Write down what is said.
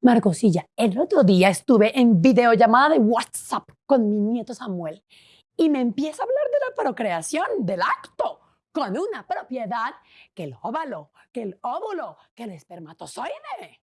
Marcosilla, el otro día estuve en videollamada de WhatsApp con mi nieto Samuel y me empieza a hablar de la procreación, del acto, con una propiedad que el óvalo, que el óvulo, que el espermatozoide.